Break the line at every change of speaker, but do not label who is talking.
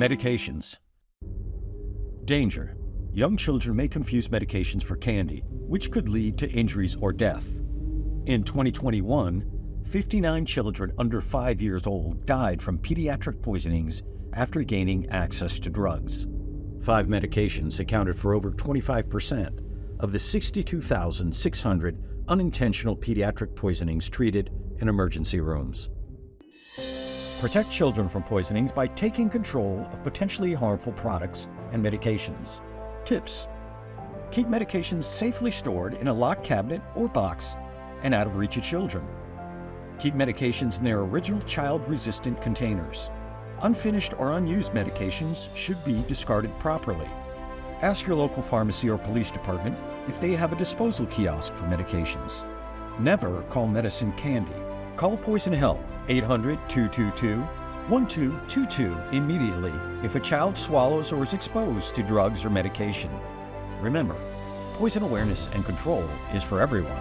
Medications. Danger. Young children may confuse medications for candy, which could lead to injuries or death. In 2021, 59 children under 5 years old died from pediatric poisonings after gaining access to drugs. Five medications accounted for over 25% of the 62,600 unintentional pediatric poisonings treated in emergency rooms. Protect children from poisonings by taking control of potentially harmful products and medications. Tips. Keep medications safely stored in a locked cabinet or box and out of reach of children. Keep medications in their original child-resistant containers. Unfinished or unused medications should be discarded properly. Ask your local pharmacy or police department if they have a disposal kiosk for medications. Never call medicine candy. Call Poison Help 800-222-1222 immediately if a child swallows or is exposed to drugs or medication. Remember, poison awareness and control is for everyone.